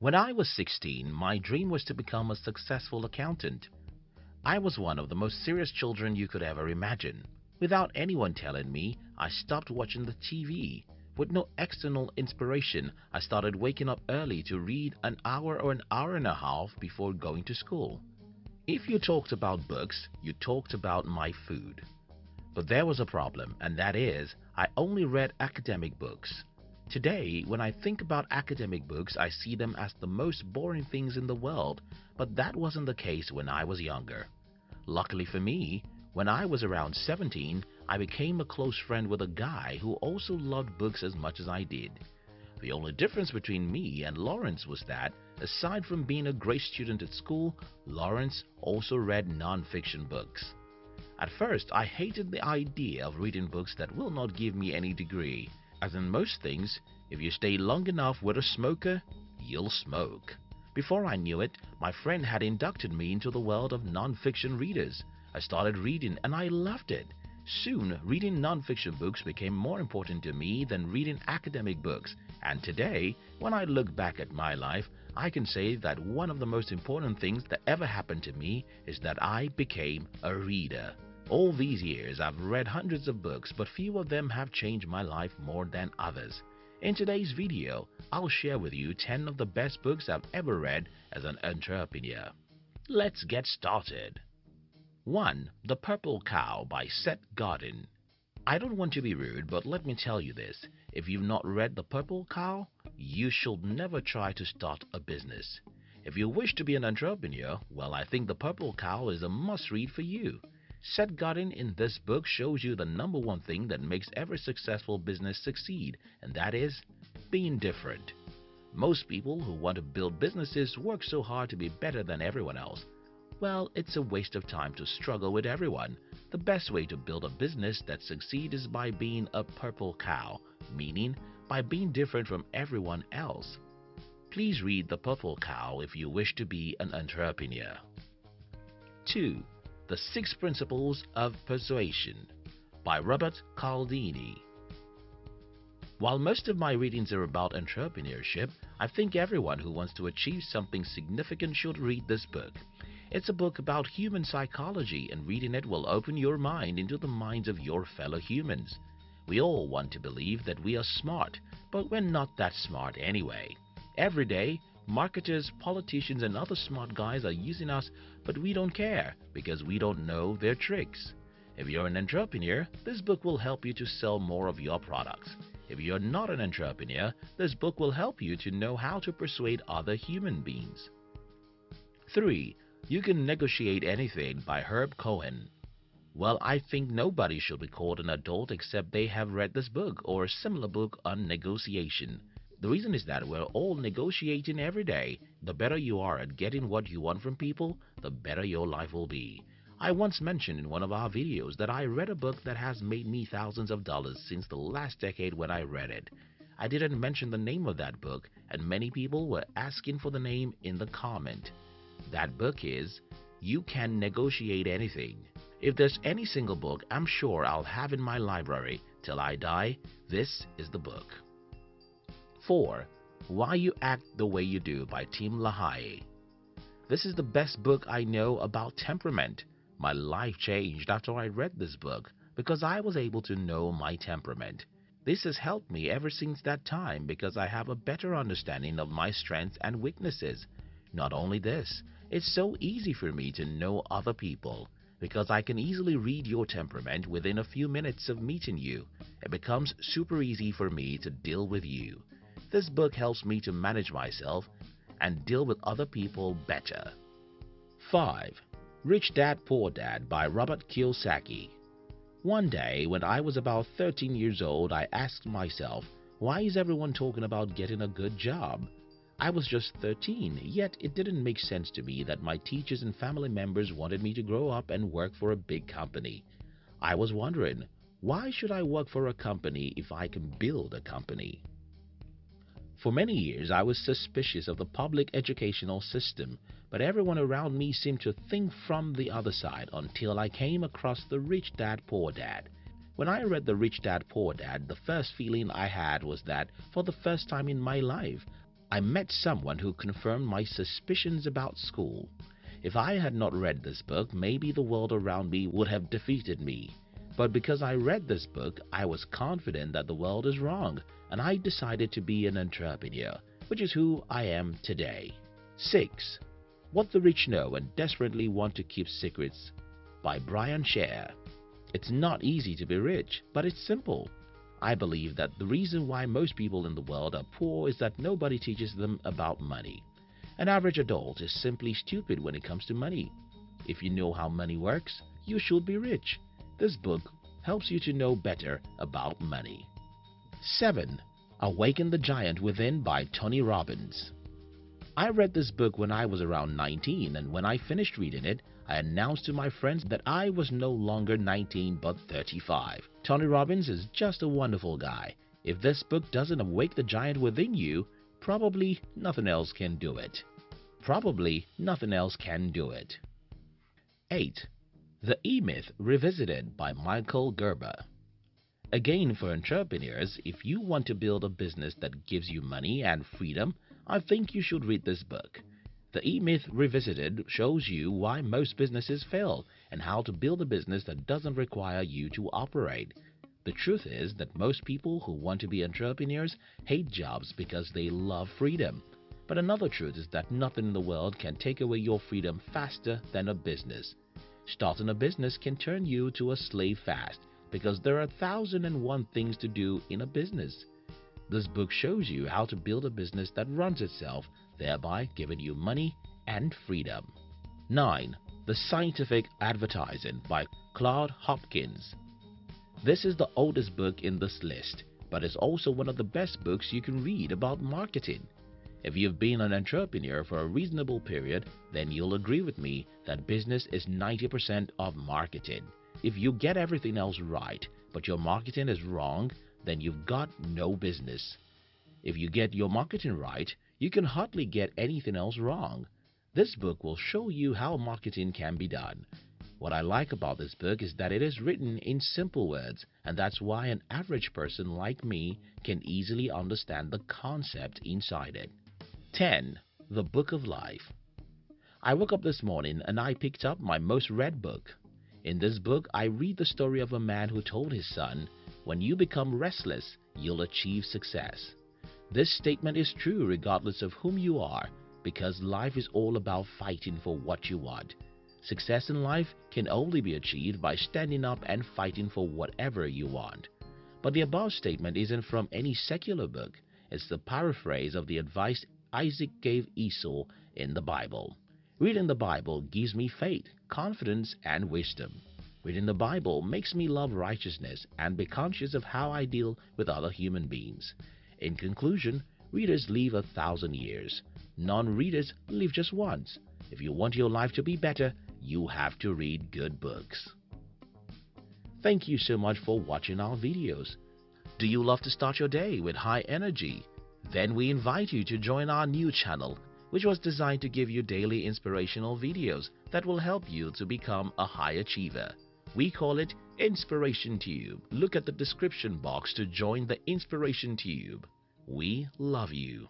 When I was 16, my dream was to become a successful accountant. I was one of the most serious children you could ever imagine. Without anyone telling me, I stopped watching the TV. With no external inspiration, I started waking up early to read an hour or an hour and a half before going to school. If you talked about books, you talked about my food. But there was a problem, and that is, I only read academic books. Today, when I think about academic books, I see them as the most boring things in the world, but that wasn't the case when I was younger. Luckily for me, when I was around 17, I became a close friend with a guy who also loved books as much as I did. The only difference between me and Lawrence was that, aside from being a great student at school, Lawrence also read non-fiction books. At first, I hated the idea of reading books that will not give me any degree. As in most things, if you stay long enough with a smoker, you'll smoke. Before I knew it, my friend had inducted me into the world of non-fiction readers. I started reading and I loved it. Soon, reading non-fiction books became more important to me than reading academic books. And today, when I look back at my life, I can say that one of the most important things that ever happened to me is that I became a reader. All these years, I've read hundreds of books, but few of them have changed my life more than others. In today's video, I'll share with you 10 of the best books I've ever read as an entrepreneur. Let's get started. 1. The Purple Cow by Seth Godin I don't want to be rude, but let me tell you this. If you've not read The Purple Cow, you should never try to start a business. If you wish to be an entrepreneur, well, I think The Purple Cow is a must-read for you. Seth Godin in this book shows you the number one thing that makes every successful business succeed, and that is being different. Most people who want to build businesses work so hard to be better than everyone else. Well, it's a waste of time to struggle with everyone. The best way to build a business that succeeds is by being a purple cow, meaning by being different from everyone else. Please read The Purple Cow if you wish to be an entrepreneur. 2. The Six Principles of Persuasion by Robert Cialdini. While most of my readings are about entrepreneurship, I think everyone who wants to achieve something significant should read this book. It's a book about human psychology, and reading it will open your mind into the minds of your fellow humans. We all want to believe that we are smart, but we're not that smart anyway. Every day, Marketers, politicians, and other smart guys are using us, but we don't care because we don't know their tricks. If you're an entrepreneur, this book will help you to sell more of your products. If you're not an entrepreneur, this book will help you to know how to persuade other human beings. 3. You Can Negotiate Anything by Herb Cohen. Well, I think nobody should be called an adult except they have read this book or a similar book on negotiation. The reason is that we're all negotiating every day. The better you are at getting what you want from people, the better your life will be. I once mentioned in one of our videos that I read a book that has made me thousands of dollars since the last decade when I read it. I didn't mention the name of that book, and many people were asking for the name in the comment. That book is You Can Negotiate Anything. If there's any single book I'm sure I'll have in my library till I die, this is the book. 4. Why You Act the Way You Do by Tim LaHaye. This is the best book I know about temperament. My life changed after I read this book because I was able to know my temperament. This has helped me ever since that time because I have a better understanding of my strengths and weaknesses. Not only this, it's so easy for me to know other people because I can easily read your temperament within a few minutes of meeting you. It becomes super easy for me to deal with you. This book helps me to manage myself and deal with other people better. 5. Rich Dad Poor Dad by Robert Kiyosaki One day when I was about 13 years old, I asked myself, why is everyone talking about getting a good job? I was just 13, yet it didn't make sense to me that my teachers and family members wanted me to grow up and work for a big company. I was wondering, why should I work for a company if I can build a company? For many years, I was suspicious of the public educational system, but everyone around me seemed to think from the other side until I came across The Rich Dad Poor Dad. When I read The Rich Dad Poor Dad, the first feeling I had was that, for the first time in my life, I met someone who confirmed my suspicions about school. If I had not read this book, maybe the world around me would have defeated me. But because I read this book, I was confident that the world is wrong and I decided to be an entrepreneur, which is who I am today. 6. What the Rich Know and Desperately Want to Keep Secrets by Brian Scher. It's not easy to be rich, but it's simple. I believe that the reason why most people in the world are poor is that nobody teaches them about money. An average adult is simply stupid when it comes to money. If you know how money works, you should be rich. This book helps you to know better about money. 7. Awaken the Giant Within by Tony Robbins I read this book when I was around 19 and when I finished reading it, I announced to my friends that I was no longer 19 but 35. Tony Robbins is just a wonderful guy. If this book doesn't awake the giant within you, probably nothing else can do it. Probably nothing else can do it. 8. The E-Myth Revisited by Michael Gerber Again, for entrepreneurs, if you want to build a business that gives you money and freedom, I think you should read this book. The E-Myth Revisited shows you why most businesses fail and how to build a business that doesn't require you to operate. The truth is that most people who want to be entrepreneurs hate jobs because they love freedom. But another truth is that nothing in the world can take away your freedom faster than a business. Starting a business can turn you to a slave fast because there are a thousand and one things to do in a business. This book shows you how to build a business that runs itself, thereby giving you money and freedom. 9. The Scientific Advertising by Claude Hopkins This is the oldest book in this list, but it's also one of the best books you can read about marketing. If you've been an entrepreneur for a reasonable period, then you'll agree with me that business is 90% of marketing. If you get everything else right, but your marketing is wrong, then you've got no business. If you get your marketing right, you can hardly get anything else wrong. This book will show you how marketing can be done. What I like about this book is that it is written in simple words, and that's why an average person like me can easily understand the concept inside it. 10. The Book of Life I woke up this morning and I picked up my most read book. In this book, I read the story of a man who told his son, when you become restless, you'll achieve success. This statement is true regardless of whom you are because life is all about fighting for what you want. Success in life can only be achieved by standing up and fighting for whatever you want. But the above statement isn't from any secular book. It's the paraphrase of the advice Isaac gave Esau in the Bible. Reading the Bible gives me faith, confidence, and wisdom. Reading the Bible makes me love righteousness and be conscious of how I deal with other human beings. In conclusion, readers live a thousand years. Non-readers live just once. If you want your life to be better, you have to read good books. Thank you so much for watching our videos. Do you love to start your day with high energy? Then we invite you to join our new channel, which was designed to give you daily inspirational videos that will help you to become a high achiever. We call it Inspiration Tube. Look at the description box to join the Inspiration Tube. We love you.